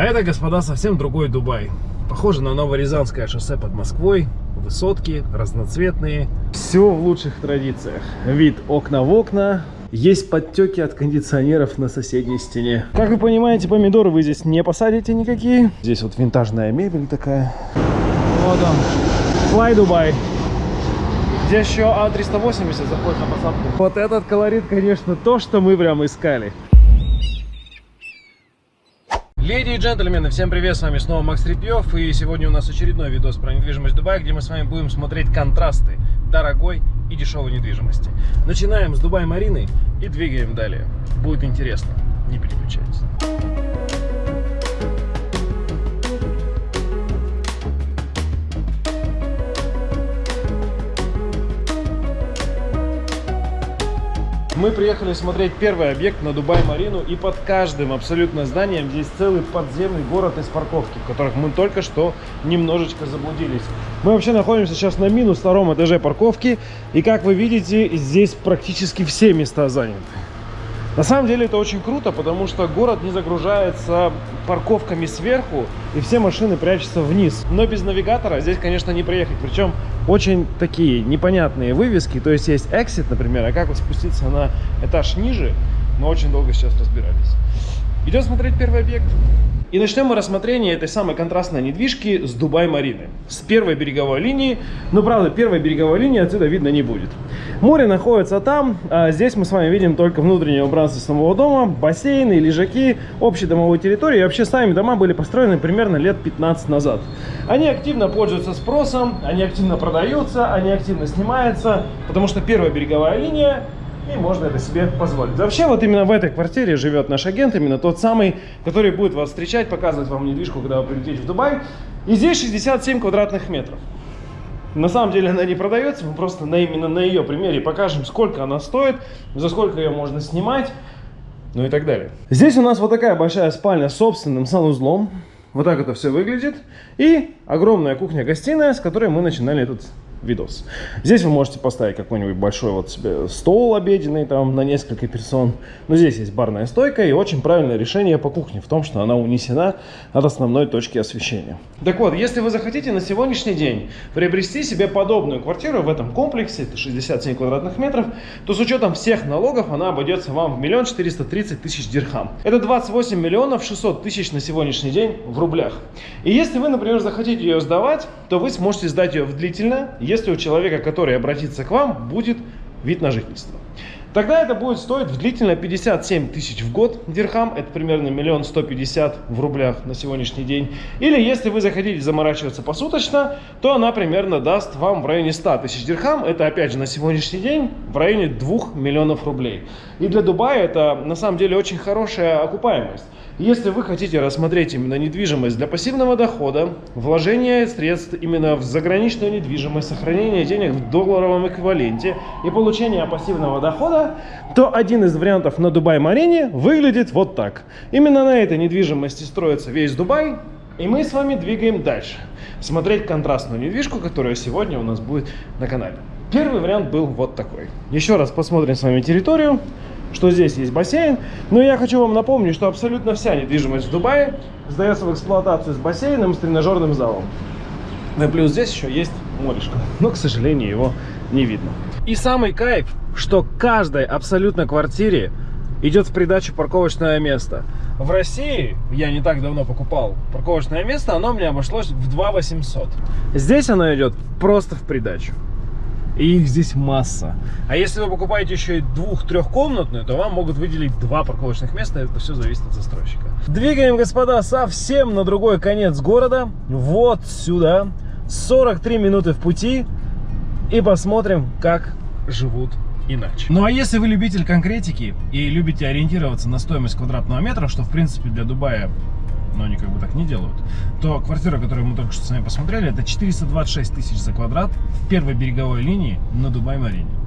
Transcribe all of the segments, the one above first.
А это, господа, совсем другой Дубай. Похоже на Новорязанское шоссе под Москвой. Высотки, разноцветные. Все в лучших традициях. Вид окна в окна. Есть подтеки от кондиционеров на соседней стене. Как вы понимаете, помидоры вы здесь не посадите никакие. Здесь вот винтажная мебель такая. Вот он. Fly Dubai. Здесь еще А380 заходит на посадку. Вот этот колорит, конечно, то, что мы прям искали. Леди и джентльмены, всем привет, с вами снова Макс Репьев И сегодня у нас очередной видос про недвижимость Дубая Где мы с вами будем смотреть контрасты дорогой и дешевой недвижимости. Начинаем с Дубай-Марины и двигаем далее. Будет интересно, не переключайтесь Мы приехали смотреть первый объект на Дубай-Марину, и под каждым абсолютно зданием здесь целый подземный город из парковки, в которых мы только что немножечко заблудились. Мы вообще находимся сейчас на минус втором этаже парковки, и как вы видите, здесь практически все места заняты. На самом деле это очень круто, потому что город не загружается парковками сверху, и все машины прячутся вниз. Но без навигатора здесь, конечно, не проехать. Причем очень такие непонятные вывески. То есть есть exit, например, а как вот спуститься на этаж ниже, мы очень долго сейчас разбирались. Идем смотреть первый объект. И начнем мы рассмотрение этой самой контрастной недвижки с Дубай-Марины. С первой береговой линии. Но, правда, первой береговой линии отсюда видно не будет. Море находится там. А здесь мы с вами видим только внутреннее убранство самого дома. Бассейны, лежаки, общей домовой территории. И вообще сами дома были построены примерно лет 15 назад. Они активно пользуются спросом, они активно продаются, они активно снимаются. Потому что первая береговая линия и можно это себе позволить. Вообще, вот именно в этой квартире живет наш агент, именно тот самый, который будет вас встречать, показывать вам недвижку, когда вы прилетите в Дубай. И здесь 67 квадратных метров. На самом деле она не продается, мы просто на, именно на ее примере покажем, сколько она стоит, за сколько ее можно снимать, ну и так далее. Здесь у нас вот такая большая спальня с собственным санузлом. Вот так это все выглядит. И огромная кухня-гостиная, с которой мы начинали этот видос. Здесь вы можете поставить какой-нибудь большой вот себе стол обеденный там на несколько персон. Но здесь есть барная стойка и очень правильное решение по кухне в том, что она унесена от основной точки освещения. Так вот, если вы захотите на сегодняшний день приобрести себе подобную квартиру в этом комплексе, это 67 квадратных метров, то с учетом всех налогов она обойдется вам в миллион четыреста тридцать тысяч дирхам. Это 28 миллионов 600 тысяч на сегодняшний день в рублях. И если вы, например, захотите ее сдавать, то вы сможете сдать ее в длительное, если у человека, который обратится к вам, будет вид на жительство. Тогда это будет стоить длительно 57 тысяч в год дирхам, это примерно миллион сто пятьдесят в рублях на сегодняшний день. Или если вы захотите заморачиваться посуточно, то она примерно даст вам в районе 100 тысяч дирхам, это опять же на сегодняшний день в районе 2 миллионов рублей. И для Дубая это на самом деле очень хорошая окупаемость. Если вы хотите рассмотреть именно недвижимость для пассивного дохода, вложение средств именно в заграничную недвижимость, сохранение денег в долларовом эквиваленте и получение пассивного дохода, то один из вариантов на Дубай-Марине выглядит вот так. Именно на этой недвижимости строится весь Дубай, и мы с вами двигаем дальше. Смотреть контрастную недвижку, которая сегодня у нас будет на канале. Первый вариант был вот такой. Еще раз посмотрим с вами территорию что здесь есть бассейн. Но я хочу вам напомнить, что абсолютно вся недвижимость в Дубае сдается в эксплуатацию с бассейном, с тренажерным залом. И плюс здесь еще есть морешко, но, к сожалению, его не видно. И самый кайф, что каждой абсолютно квартире идет в придачу парковочное место. В России, я не так давно покупал парковочное место, оно мне обошлось в 2 800. Здесь оно идет просто в придачу. И их здесь масса. А если вы покупаете еще и двух-трехкомнатную, то вам могут выделить два парковочных места. Это все зависит от застройщика. Двигаем, господа, совсем на другой конец города. Вот сюда. 43 минуты в пути. И посмотрим, как живут иначе. Ну а если вы любитель конкретики и любите ориентироваться на стоимость квадратного метра, что в принципе для Дубая но они как бы так не делают, то квартира, которую мы только что с вами посмотрели, это 426 тысяч за квадрат в первой береговой линии на Дубай-Марине.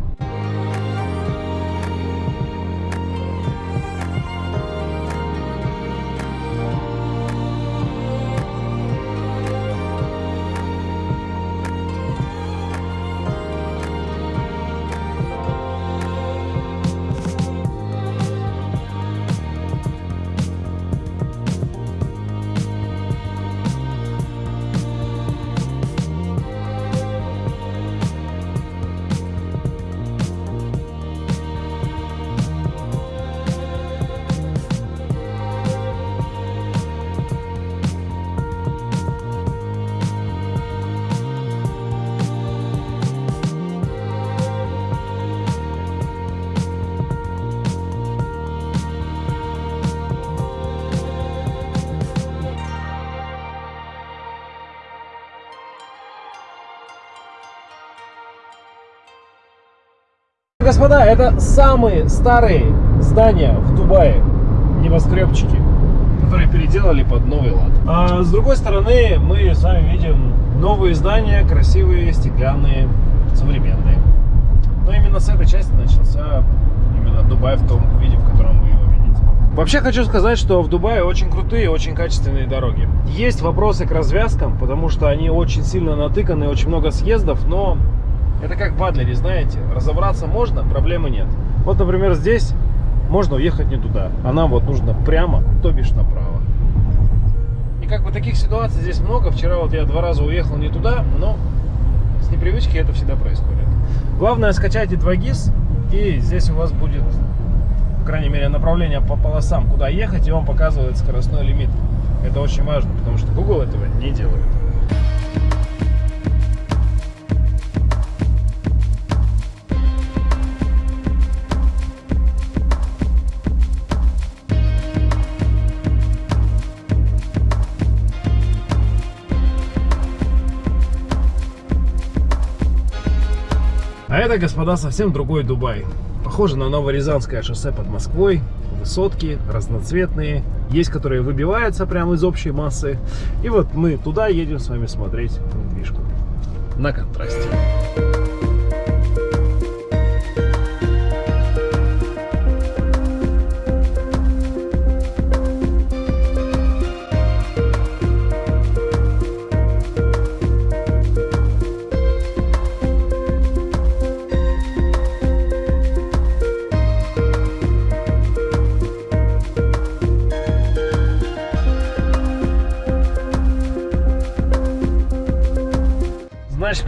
Господа, это самые старые здания в Дубае, небоскребчики, которые переделали под новый лад. А с другой стороны, мы с вами видим новые здания, красивые, стеклянные, современные. Но именно с этой части начался именно Дубай в том виде, в котором вы его видите. Вообще хочу сказать, что в Дубае очень крутые, очень качественные дороги. Есть вопросы к развязкам, потому что они очень сильно натыканы, очень много съездов, но это как в Адлере, знаете, разобраться можно, проблемы нет. Вот, например, здесь можно уехать не туда, а нам вот нужно прямо, то бишь направо. И как бы таких ситуаций здесь много. Вчера вот я два раза уехал не туда, но с непривычки это всегда происходит. Главное скачайте 2GIS, и здесь у вас будет, по крайней мере, направление по полосам, куда ехать, и он показывает скоростной лимит. Это очень важно, потому что Google этого не делает. Это, господа, совсем другой Дубай. Похоже на Новорязанское шоссе под Москвой. Высотки разноцветные. Есть, которые выбиваются прямо из общей массы. И вот мы туда едем с вами смотреть недвижку. На контрасте.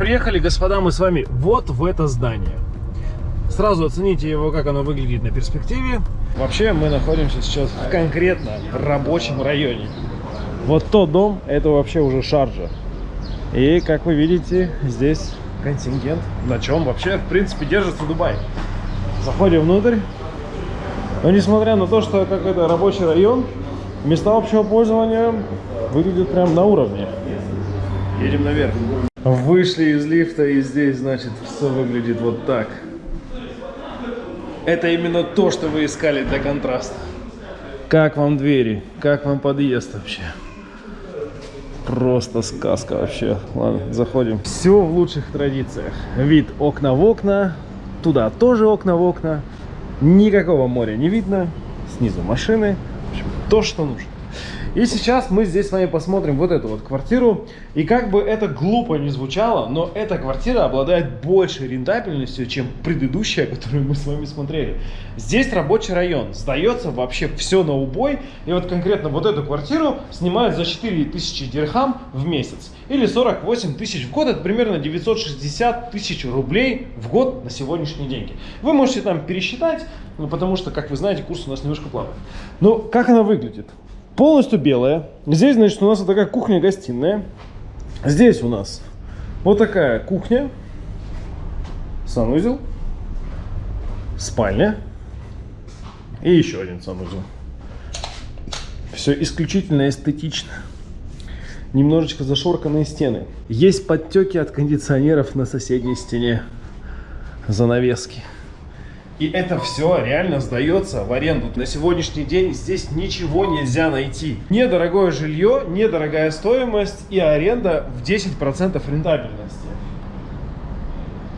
Приехали, господа, мы с вами вот в это здание. Сразу оцените его, как оно выглядит на перспективе. Вообще, мы находимся сейчас в конкретно рабочем районе. Вот тот дом, это вообще уже шаржа. И, как вы видите, здесь контингент, на чем вообще, в принципе, держится Дубай. Заходим внутрь. Но несмотря на то, что как это рабочий район, места общего пользования выглядят прям на уровне. Едем наверх. Вышли из лифта и здесь, значит, все выглядит вот так. Это именно то, что вы искали для контраста. Как вам двери? Как вам подъезд вообще? Просто сказка вообще. Ладно, заходим. Все в лучших традициях. Вид окна в окна. Туда тоже окна в окна. Никакого моря не видно. Снизу машины. В общем, то, что нужно. И сейчас мы здесь с вами посмотрим вот эту вот квартиру. И как бы это глупо не звучало, но эта квартира обладает большей рентабельностью, чем предыдущая, которую мы с вами смотрели. Здесь рабочий район, сдается вообще все на убой. И вот конкретно вот эту квартиру снимают за 4000 дирхам в месяц. Или 48 тысяч в год, это примерно 960 тысяч рублей в год на сегодняшние деньги. Вы можете там пересчитать, ну, потому что, как вы знаете, курс у нас немножко плавает. Но как она выглядит? Полностью белая. Здесь, значит, у нас вот такая кухня-гостиная. Здесь у нас вот такая кухня, санузел, спальня и еще один санузел. Все исключительно эстетично. Немножечко зашорканные стены. Есть подтеки от кондиционеров на соседней стене. Занавески. И это все реально сдается в аренду. На сегодняшний день здесь ничего нельзя найти. Недорогое жилье, недорогая стоимость и аренда в 10% рентабельности.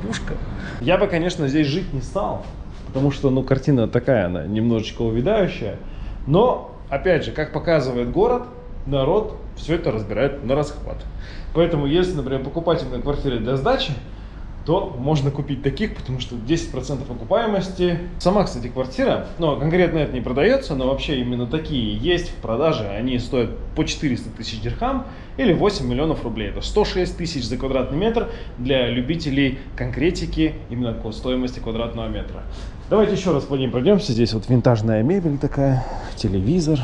Пушка. Я бы, конечно, здесь жить не стал, потому что, ну, картина такая, она немножечко увядающая. Но, опять же, как показывает город, народ все это разбирает на расхват. Поэтому, если, например, покупать именно квартиры для сдачи, то можно купить таких, потому что 10% окупаемости. Сама, кстати, квартира, но конкретно это не продается, но вообще именно такие есть в продаже. Они стоят по 400 тысяч дирхам или 8 миллионов рублей. Это 106 тысяч за квадратный метр для любителей конкретики именно по стоимости квадратного метра. Давайте еще раз по ним пройдемся. Здесь вот винтажная мебель такая, телевизор,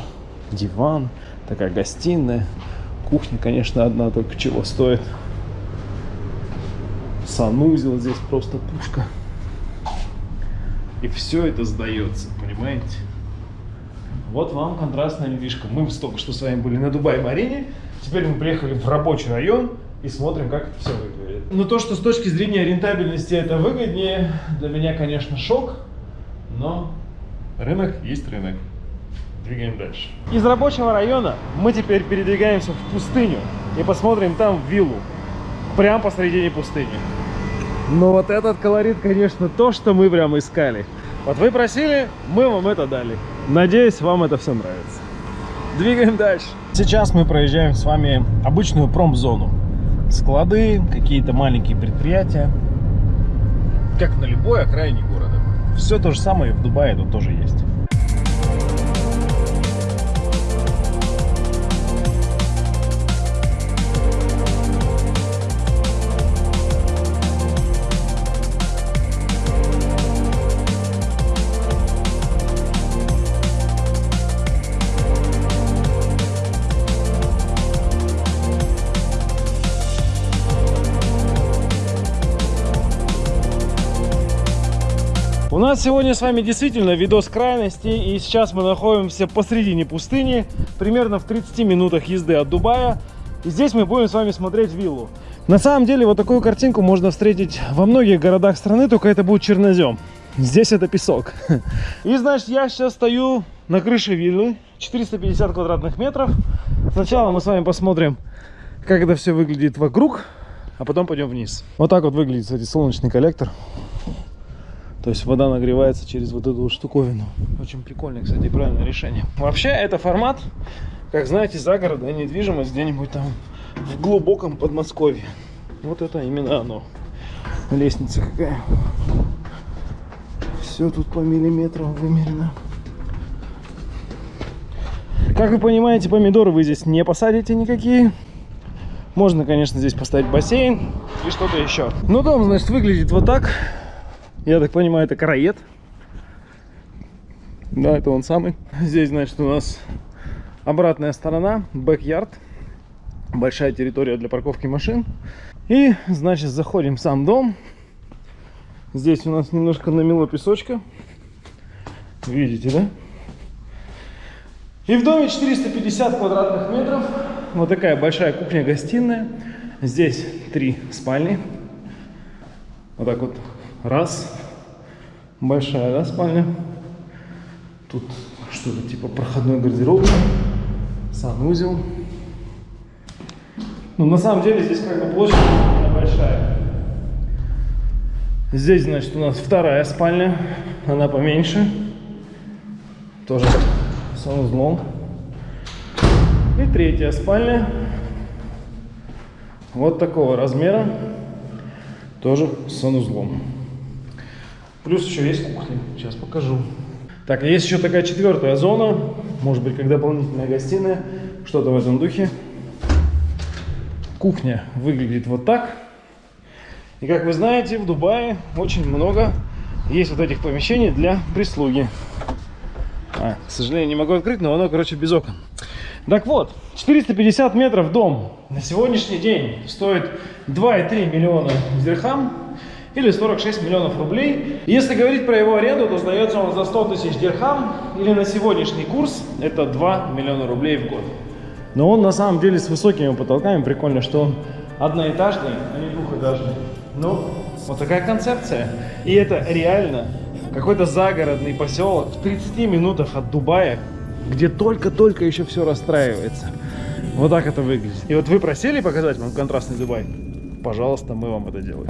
диван, такая гостиная. Кухня, конечно, одна только чего стоит санузел здесь просто пушка. И все это сдается, понимаете? Вот вам контрастная недвижка. Мы только что с вами были на Дубай-Марине. Теперь мы приехали в рабочий район. и смотрим, как это все выглядит. Но то, что с точки зрения рентабельности это выгоднее, для меня, конечно, шок, но рынок есть рынок. Двигаем дальше. Из рабочего района мы теперь передвигаемся в пустыню и посмотрим там виллу. Прям посредине пустыни. Но вот этот колорит, конечно, то, что мы прям искали. Вот вы просили, мы вам это дали. Надеюсь, вам это все нравится. Двигаем дальше. Сейчас мы проезжаем с вами обычную промзону. Склады, какие-то маленькие предприятия. Как на любой окраине города. Все то же самое в Дубае тут тоже есть. Нас сегодня с вами действительно видос крайности, и сейчас мы находимся посредине пустыни, примерно в 30 минутах езды от Дубая. И здесь мы будем с вами смотреть виллу. На самом деле вот такую картинку можно встретить во многих городах страны, только это будет чернозем. Здесь это песок. И значит я сейчас стою на крыше виллы, 450 квадратных метров. Сначала мы с вами посмотрим, как это все выглядит вокруг, а потом пойдем вниз. Вот так вот выглядит, кстати, солнечный коллектор. То есть вода нагревается через вот эту штуковину. Очень прикольное, кстати, правильное решение. Вообще, это формат, как знаете, загородная недвижимость где-нибудь там в глубоком Подмосковье. Вот это именно оно. Лестница какая. Все тут по миллиметрам вымерено. Как вы понимаете, помидоры вы здесь не посадите никакие. Можно, конечно, здесь поставить бассейн и что-то еще. Но дом, значит, выглядит вот так. Я так понимаю, это караед. Да, это он самый. Здесь, значит, у нас обратная сторона, бэк-ярд. Большая территория для парковки машин. И, значит, заходим в сам дом. Здесь у нас немножко намело песочка. Видите, да? И в доме 450 квадратных метров. Вот такая большая кухня-гостиная. Здесь три спальни. Вот так вот Раз. Большая, да, спальня? Тут что-то типа проходной гардероб. Санузел. Ну, на самом деле, здесь как бы площадь большая. Здесь, значит, у нас вторая спальня. Она поменьше. Тоже санузлом. И третья спальня. Вот такого размера. Тоже с санузлом. Плюс еще есть кухня. Сейчас покажу. Так, есть еще такая четвертая зона. Может быть, как дополнительная гостиная. Что-то в этом духе. Кухня выглядит вот так. И как вы знаете, в Дубае очень много есть вот этих помещений для прислуги. А, к сожалению, не могу открыть, но оно, короче, без окон. Так вот, 450 метров дом на сегодняшний день стоит 2,3 миллиона дирхам или 46 миллионов рублей. Если говорить про его аренду, то сдается он за 100 тысяч дирхам, или на сегодняшний курс это 2 миллиона рублей в год. Но он на самом деле с высокими потолками, прикольно, что он одноэтажный, а не двухэтажный. Ну, вот такая концепция. И это реально какой-то загородный поселок в 30 минутах от Дубая, где только-только еще все расстраивается. Вот так это выглядит. И вот вы просили показать вам контрастный Дубай? Пожалуйста, мы вам это делаем.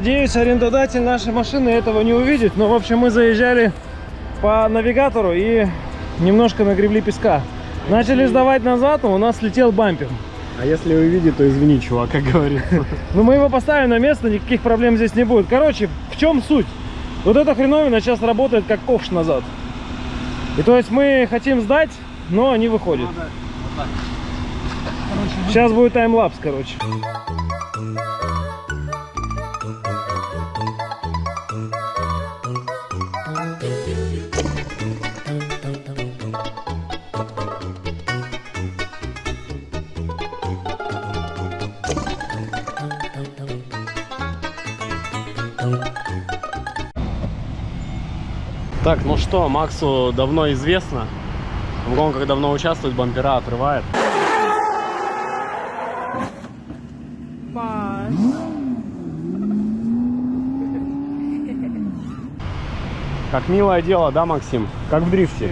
Надеюсь, арендодатель нашей машины этого не увидит. Но, в общем, мы заезжали по навигатору и немножко нагребли песка. Начали сдавать назад, а у нас слетел бампер. А если увидит, то извини, чувак, как говорится. Ну, мы его поставим на место, никаких проблем здесь не будет. Короче, в чем суть? Вот эта хреновина сейчас работает как ковш назад. И то есть мы хотим сдать, но не выходит. Сейчас будет таймлапс, короче. Так, ну что, Максу давно известно. В гонках давно участвует, бампера отрывает. Как милое дело, да, Максим? Как в дрифте.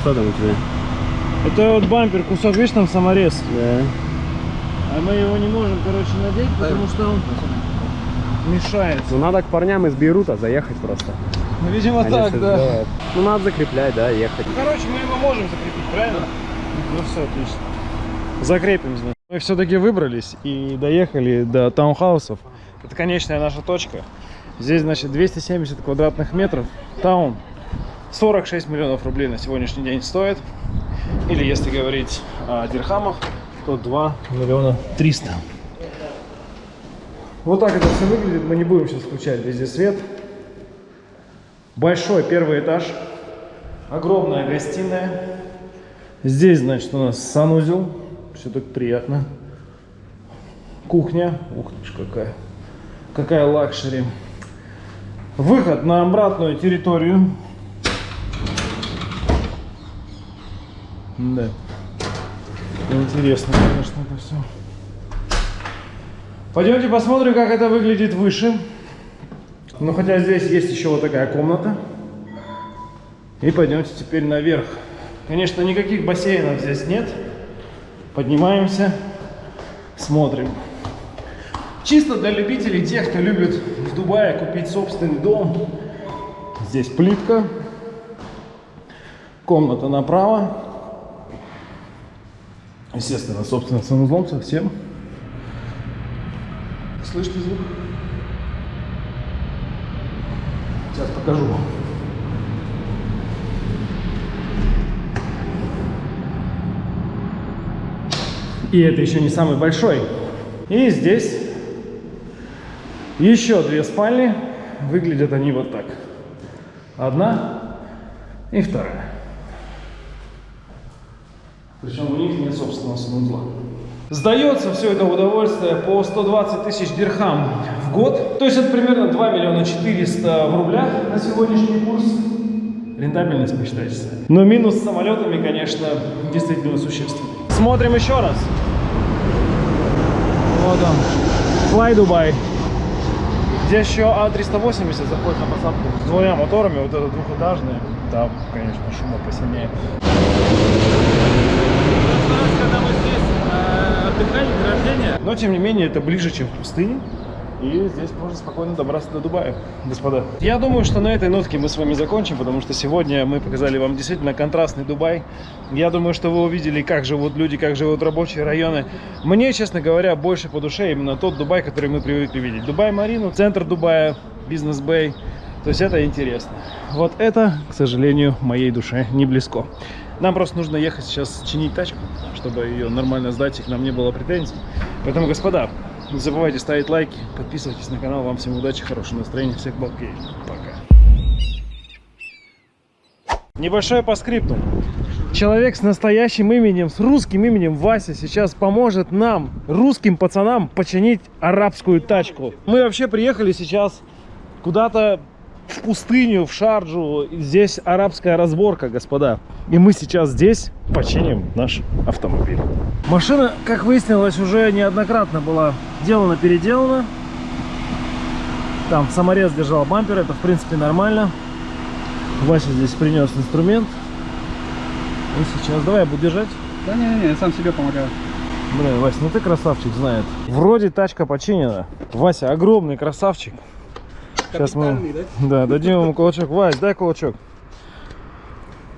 Что там у тебя? Это вот бампер, кусок, видишь, там саморез. Да. А мы его не можем, короче, надеть, потому что он мешает. Ну надо к парням из Бейрута заехать просто. Ну, видимо, Они так, да. сделают. Ну надо закреплять, да, ехать. Ну, короче, мы его можем закрепить, правильно? Ну все, отлично. Закрепим, значит. Мы все-таки выбрались и доехали до таунхаусов. Это конечная наша точка. Здесь, значит, 270 квадратных метров. Таун 46 миллионов рублей на сегодняшний день стоит. Или, если говорить о дирхамах, то 2 миллиона 300. Вот так это все выглядит. Мы не будем сейчас включать везде свет. Большой первый этаж. Огромная гостиная. Здесь, значит, у нас санузел. Все так приятно. Кухня. Ух ты ж какая. Какая luxury. Выход на обратную территорию. Да. Интересно, конечно, это все. Пойдемте посмотрим, как это выглядит выше. Ну, хотя здесь есть еще вот такая комната. И пойдемте теперь наверх. Конечно, никаких бассейнов здесь нет. Поднимаемся, смотрим. Чисто для любителей, тех, кто любит в Дубае купить собственный дом. Здесь плитка. Комната направо. Естественно, собственно, санузлом совсем. Слышите звук? Сейчас покажу вам. И это еще не самый большой. И здесь еще две спальни. Выглядят они вот так. Одна и вторая. Причем у них нет собственного санузла. Сдается все это удовольствие по 120 тысяч дирхам в год. То есть это примерно 2 миллиона 400 в рублях на сегодняшний курс. Рентабельность посчитайте сами. Но минус с самолетами, конечно, действительно существенный. Смотрим еще раз. Вот он. Fly Dubai. Здесь еще А380 заходит на посадку с двумя моторами. Вот это двухэтажный. Там, конечно, шума посильнее. Когда мы здесь э, отдыхали до рождения. Но, тем не менее, это ближе, чем в пустыне. И здесь можно спокойно добраться до Дубая, господа. Я думаю, что на этой нотке мы с вами закончим, потому что сегодня мы показали вам действительно контрастный Дубай. Я думаю, что вы увидели, как живут люди, как живут рабочие районы. Мне, честно говоря, больше по душе именно тот Дубай, который мы привыкли видеть. Дубай-Марину, центр Дубая, бизнес-бэй. То есть это интересно. Вот это, к сожалению, моей душе не близко. Нам просто нужно ехать сейчас чинить тачку, чтобы ее нормально сдать, и к нам не было претензий. Поэтому, господа, не забывайте ставить лайки, подписывайтесь на канал. Вам всем удачи, хорошего настроения, всех балкей. Пока. Небольшое по скрипту. Человек с настоящим именем, с русским именем Вася сейчас поможет нам, русским пацанам, починить арабскую тачку. Мы вообще приехали сейчас куда-то в пустыню, в Шарджу. Здесь арабская разборка, господа. И мы сейчас здесь починим наш автомобиль. Машина, как выяснилось, уже неоднократно была делана-переделана. Там саморез держал бампер, это в принципе нормально. Вася здесь принес инструмент. И сейчас, давай я буду держать. Да не, не, я сам себе помогаю. Блин, Вася, ну ты красавчик, знает. Вроде тачка починена. Вася огромный красавчик. Сейчас мы Капитальный, да, дадим ему кулачок. Вась, дай кулачок.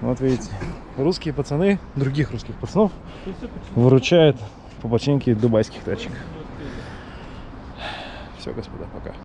Вот видите, русские пацаны, других русских пацанов выручают по починке дубайских тачек. Все, господа, пока.